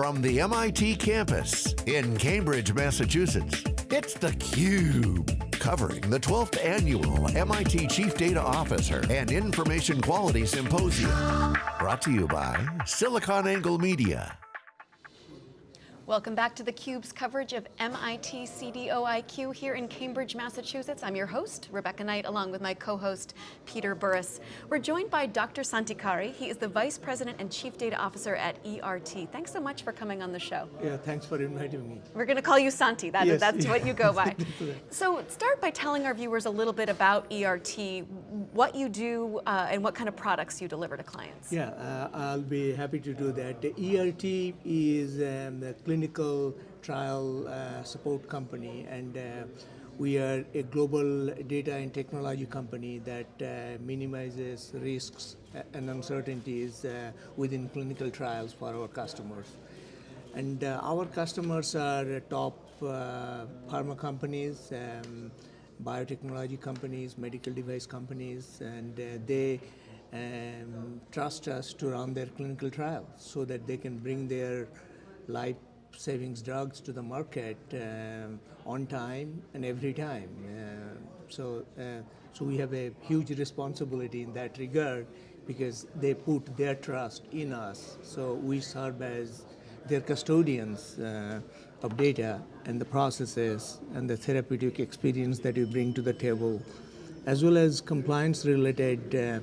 From the MIT campus in Cambridge, Massachusetts, it's theCUBE. Covering the 12th Annual MIT Chief Data Officer and Information Quality Symposium. Brought to you by SiliconANGLE Media. Welcome back to theCUBE's coverage of MIT CDOIQ here in Cambridge, Massachusetts. I'm your host, Rebecca Knight, along with my co-host, Peter Burris. We're joined by Dr. Santi Adhikari. He is the Vice President and Chief Data Officer at ERT. Thanks so much for coming on the show. Yeah, thanks for inviting me. We're going to call you Santi, that, yes, that's yeah. what you go by. so start by telling our viewers a little bit about ERT, what you do, uh, and what kind of products you deliver to clients. Yeah, uh, I'll be happy to do that. The ERT is um, a clinical trial uh, support company and uh, we are a global data and technology company that uh, minimizes risks and uncertainties uh, within clinical trials for our customers. And our customers are top pharma companies, um, biotechnology companies, medical device companies, and they um, trust us to run their clinical trials so that they can bring their life savings drugs to the market um, on time and every time. Uh, so, uh, so we have a huge responsibility in that regard because they put their trust in us. So we serve as their custodians uh, of data and the processes and the therapeutic experience that you bring to the table, as well as compliance-related uh,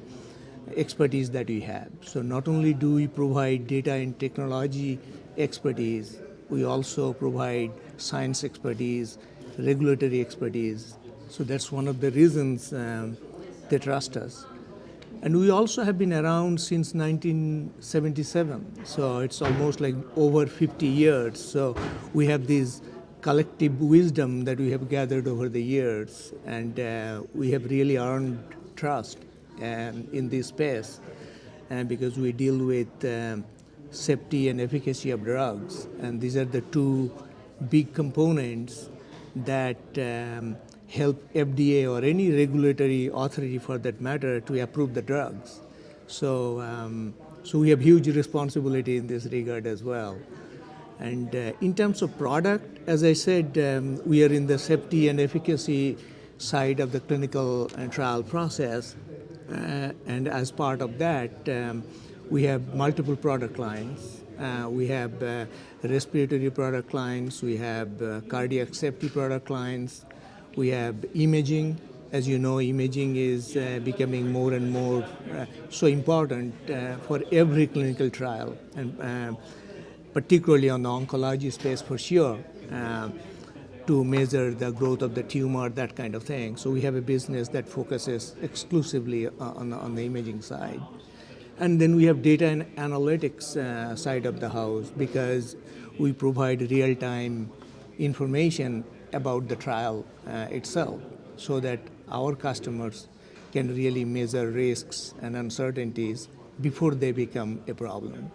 expertise that we have. So not only do we provide data and technology expertise, we also provide science expertise, regulatory expertise. So that's one of the reasons um, they trust us. And we also have been around since 1977. So it's almost like over 50 years. So we have this collective wisdom that we have gathered over the years. And uh, we have really earned trust um, in this space. And because we deal with um, safety and efficacy of drugs. And these are the two big components that um, help FDA or any regulatory authority for that matter to approve the drugs. So, um, so we have huge responsibility in this regard as well. And uh, in terms of product, as I said, um, we are in the safety and efficacy side of the clinical and trial process. Uh, and as part of that, um, we have multiple product lines. Uh, we have uh, respiratory product lines, we have uh, cardiac safety product lines, we have imaging. As you know, imaging is uh, becoming more and more uh, so important uh, for every clinical trial, and particularly on the oncology space for sure, to measure the growth of the tumor, that kind of thing. So we have a business that focuses exclusively on, on the imaging side. And then we have data and analytics uh, side of the house because we provide real-time information about the trial uh, itself so that our customers can really measure risks and uncertainties before they become a problem.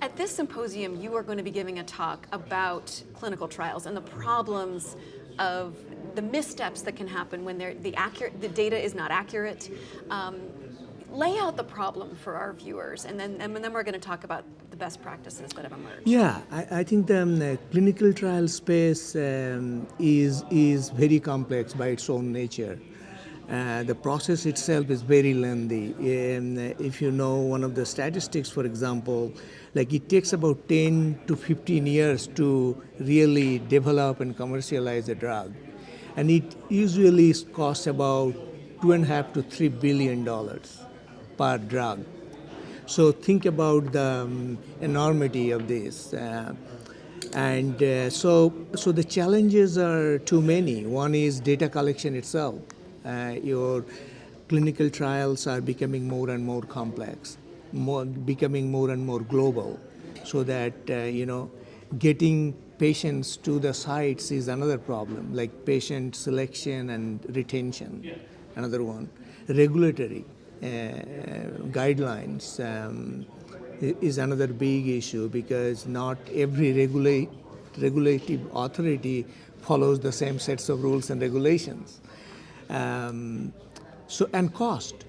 At this symposium, you are going to be giving a talk about clinical trials and the problems of the missteps that can happen when the, accurate, the data is not accurate. Um, lay out the problem for our viewers, and then, and then we're going to talk about best practices that have emerged. Yeah, I, I think the, um, clinical trial space um, is, is very complex by its own nature. Uh, the process itself is very lengthy. And if you know one of the statistics, for example, like it takes about 10 to 15 years to really develop and commercialize a drug. And it usually costs about two and a half to three billion dollars per drug. So think about the um, enormity of this. Uh, and uh, so, so the challenges are too many. One is data collection itself. Uh, your clinical trials are becoming more and more complex, more, becoming more and more global, so that, uh, you know, getting patients to the sites is another problem, like patient selection and retention, another one. Regulatory. Uh, guidelines um, is another big issue because not every regulate, regulative authority follows the same sets of rules and regulations. Um, so, and cost.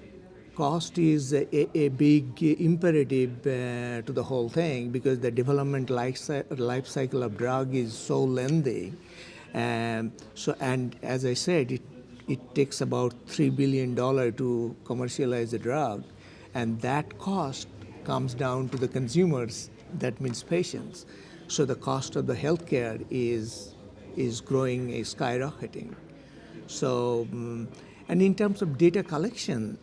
cost is a, a big imperative uh, to the whole thing because the development life, life cycle of drug is so lengthy. Um, so, and as I said, it, it takes about $3 billion to commercialize a drug, and that cost comes down to the consumers, that means patients. So the cost of the healthcare is, is growing, is skyrocketing. So, mm, and in terms of data collection,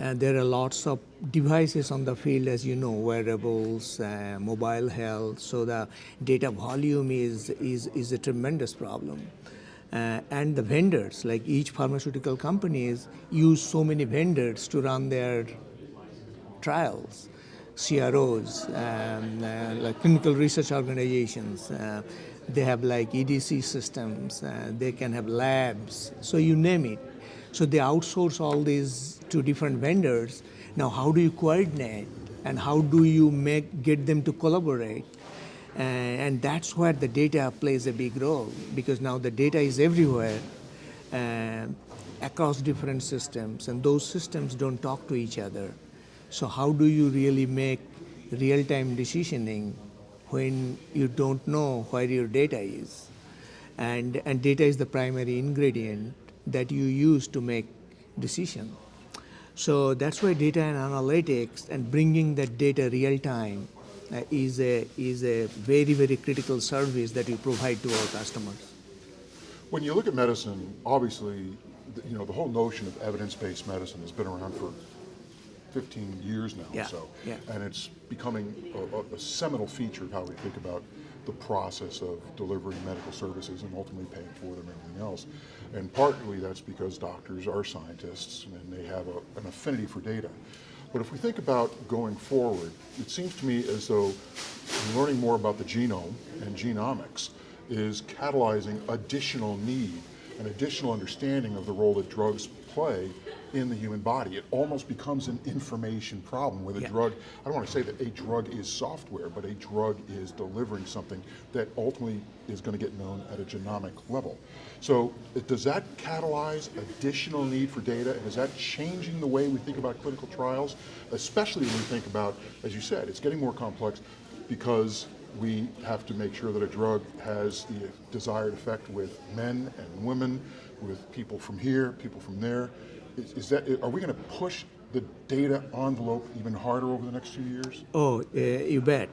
uh, there are lots of devices on the field, as you know, wearables, uh, mobile health. So the data volume is is is a tremendous problem. Uh, and the vendors, like each pharmaceutical companies, use so many vendors to run their trials. CROs, um, uh, like clinical research organizations, uh, they have like EDC systems, uh, they can have labs, so you name it. So they outsource all these to different vendors. Now, how do you coordinate and how do you make get them to collaborate? Uh, and that's where the data plays a big role because now the data is everywhere uh, across different systems, and those systems don't talk to each other. So how do you really make real-time decisioning when you don't know where your data is? And, and data is the primary ingredient that you use to make decision. So that's why data and analytics and bringing that data real time uh, Uh, is a is a very very critical service that we provide to our customers. When you look at medicine, obviously, you know, the whole notion of evidence-based medicine has been around for 15 years now Yeah, or so. yeah. And it's becoming a, a- a seminal feature of how we think about the process of delivering medical services and ultimately paying for them and everything else. And partly that's because doctors are scientists and they have a, an affinity for data. But if we think about going forward, it seems to me as though learning more about the genome and genomics is catalyzing additional need and additional understanding of the role that drugs play in the human body. It almost becomes an information problem with a Yeah. drug, I don't want to say that a drug is software, but a drug is delivering something that ultimately is going to get known at a genomic level. So does that catalyze additional need for data? And is that changing the way we think about clinical trials? Especially when we think about, as you said, it's getting more complex because we have to make sure that a drug has the desired effect with men and women, with people from here, people from there. Is, is that, are we going to push the data envelope even harder over the next few years? Oh, uh, you bet.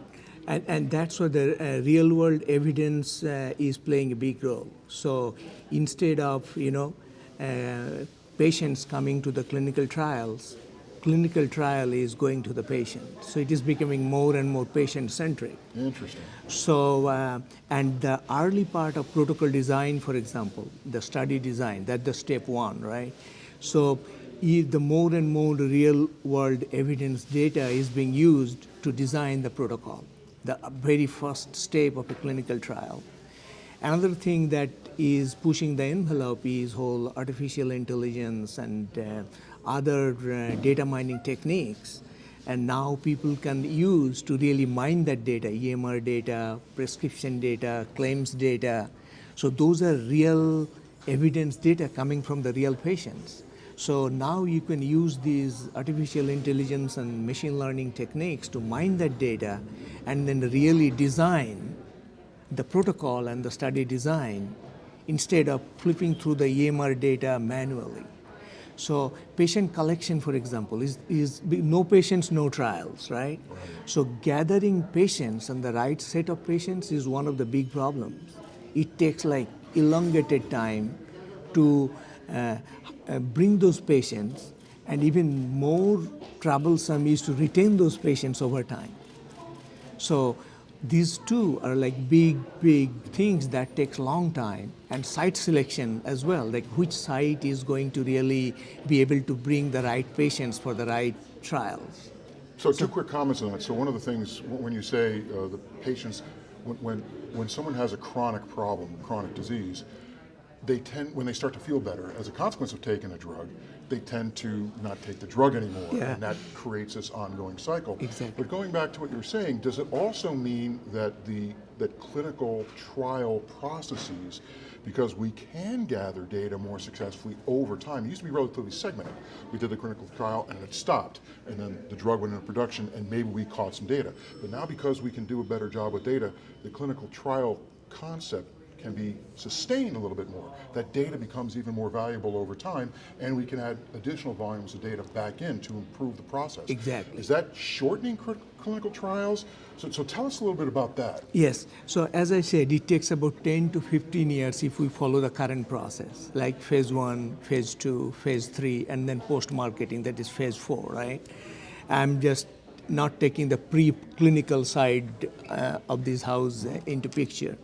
And, and that's where the uh, real world evidence uh, is playing a big role. So instead of, you know, uh, patients coming to the clinical trials, clinical trial is going to the patient. So it is becoming more and more patient centric. Interesting. So, uh, and the early part of protocol design, for example, the study design, that's the step one, right? So, the more and more real world evidence data is being used to design the protocol, the very first step of a clinical trial. Another thing that is pushing the envelope is whole artificial intelligence and uh, other uh, data mining techniques. And now people can use to really mine that data, EMR data, prescription data, claims data. So those are real evidence data coming from the real patients. So now you can use these artificial intelligence and machine learning techniques to mine that data and then really design the protocol and the study design instead of flipping through the EMR data manually. So patient collection, for example, is, is no patients, no trials, right? So gathering patients and the right set of patients is one of the big problems. It takes like elongated time to bring those patients and even more troublesome is to retain those patients over time. So these two are like big, big things that takes long time and site selection as well, like which site is going to really be able to bring the right patients for the right trials. So two quick comments on that. So one of the things, when you say uh, the patients, when, when, when someone has a chronic problem, chronic disease, they tend, when they start to feel better, as a consequence of taking a drug, they tend to not take the drug anymore. Yeah. And that creates this ongoing cycle. Exactly. But going back to what you're saying, does it also mean that the that clinical trial processes, because we can gather data more successfully over time, it used to be relatively segmented. We did the clinical trial and it stopped, and then the drug went into production and maybe we caught some data. But now because we can do a better job with data, the clinical trial concept can be sustained a little bit more. That data becomes even more valuable over time, and we can add additional volumes of data back in to improve the process. Exactly. Is that shortening cl- clinical trials? So, so tell us a little bit about that. Yes. So as I said, it takes about 10 to 15 years if we follow the current process, like phase one, phase two, phase three, and then post-marketing, that is phase four, right? I'm just not taking the pre-clinical side uh, of this house into picture.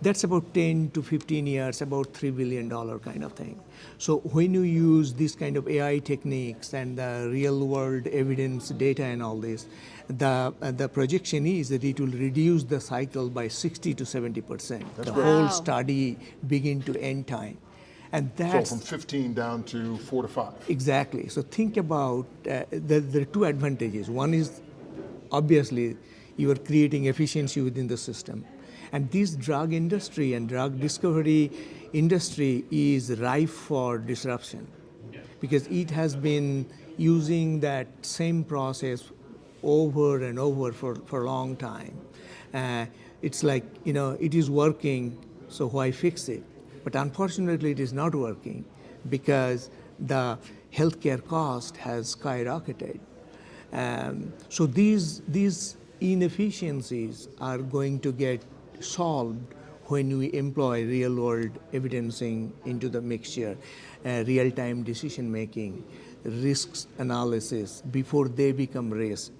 That's about 10 to 15 years, about $3 billion kind of thing. So when you use this kind of AI techniques and the real world evidence data and all this, the, uh, the projection is that it will reduce the cycle by 60 to 70%. the great. whole Wow. study begin to end time. And So from 15 down to four to five. Exactly. So think about uh, there, there are two advantages. One is obviously you are creating efficiency within the system, and this drug industry and drug discovery industry is rife for disruption because it has been using that same process over and over for, for a long time. Uh, it's like, you know, it is working, so why fix it? But unfortunately, it is not working because the healthcare cost has skyrocketed. Um, so these, these inefficiencies are going to get solved when we employ real world evidencing into the mixture, uh, real time decision making, risks analysis before they become risk.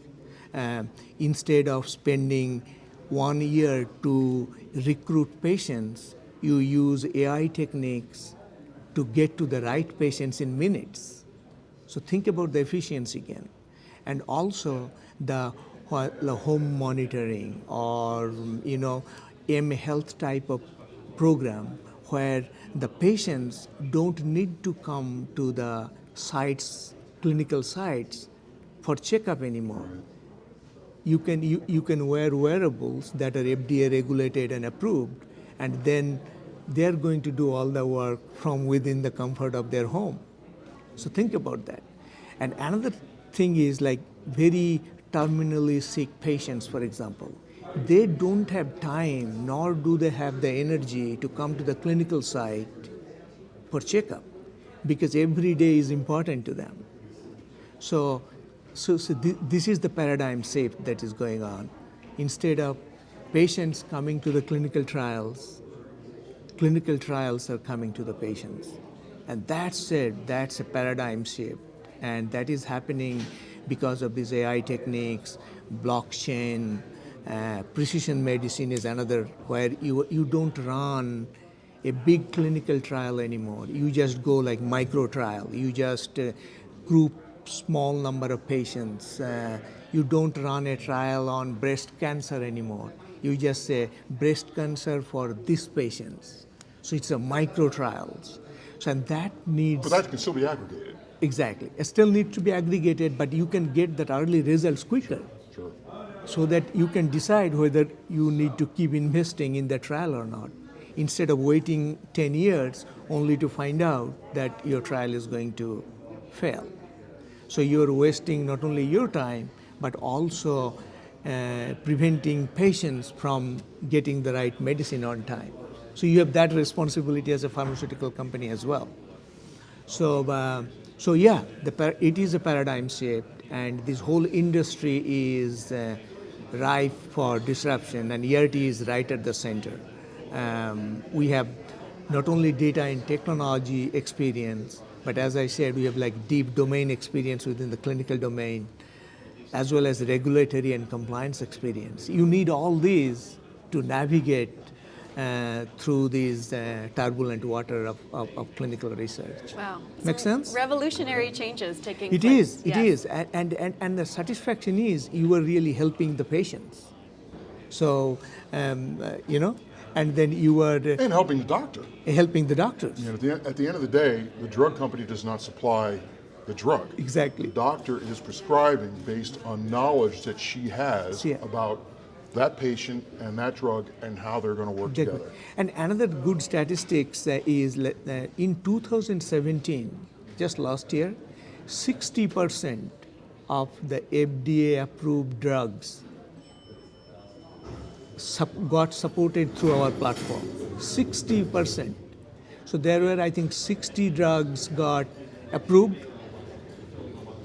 Uh, instead of spending one year to recruit patients, you use AI techniques to get to the right patients in minutes. So think about the efficiency again. And also the home monitoring or, you know, M health type of program where the patients don't need to come to the sites, clinical sites for checkup anymore. You can, you, you can wear wearables that are FDA regulated and approved, and then they're going to do all the work from within the comfort of their home. So think about that. And another thing is like very terminally sick patients, for example. They don't have time, nor do they have the energy to come to the clinical site for checkup because every day is important to them. So, so, so thi- this is the paradigm shift that is going on. Instead of patients coming to the clinical trials, clinical trials are coming to the patients. And that's it, that's a paradigm shift. And that is happening because of these AI techniques, blockchain, uh, precision medicine is another where you, you don't run a big clinical trial anymore. You just go like micro trial. You just uh, group small number of patients. Uh, you don't run a trial on breast cancer anymore. You just say breast cancer for these patients. So it's a micro trials. So and that needs But that can still be aggregated. exactly. It still needs to be aggregated, but you can get that early results quicker. So that you can decide whether you need to keep investing in the trial or not instead of waiting 10 years only to find out that your trial is going to fail. So you're wasting not only your time but also uh, preventing patients from getting the right medicine on time. So you have that responsibility as a pharmaceutical company as well. So, uh, so yeah, it is a paradigm shift, and this whole industry is uh, ripe for disruption, and ERT is right at the center. Um, we have not only data and technology experience, but as I said, we have like deep domain experience within the clinical domain, as well as regulatory and compliance experience. You need all these to navigate uh, through these uh, turbulent water of, of, of clinical research. Wow. Make Some sense? Revolutionary changes taking It place. is, it Yes. is, and, and, and, and the satisfaction is you are really helping the patients. So, um, uh, you know, and then you are uh, And helping the doctor. helping the doctors. You know, at the, at the end of the day, the drug company does not supply the drug. Exactly. The doctor is prescribing based on knowledge that she has Yeah. about that patient and that drug and how they're going to work Exactly. together. And another good statistics is uh, in 2017, just last year, 60% of the FDA approved drugs sup- got supported through our platform. 60%. So there were, I think, 60 drugs got approved.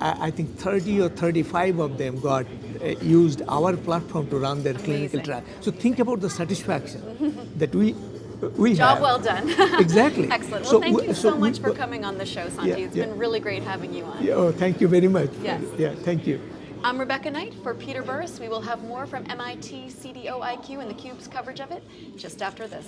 I I think 30 or 35 of them got uh, used our platform to run their clinical trial. So think about the satisfaction that we we Job have. well done. Exactly. Excellent. Well, So thank we- you so so we- much for coming on the show, Santi. Yeah, it's yeah. been really great having you on. Yeah, oh, thank you very much. Yes. Yeah, thank you. I'm Rebecca Knight for Peter Burris. We will have more from MIT CDO IQ and theCUBE's coverage of it just after this.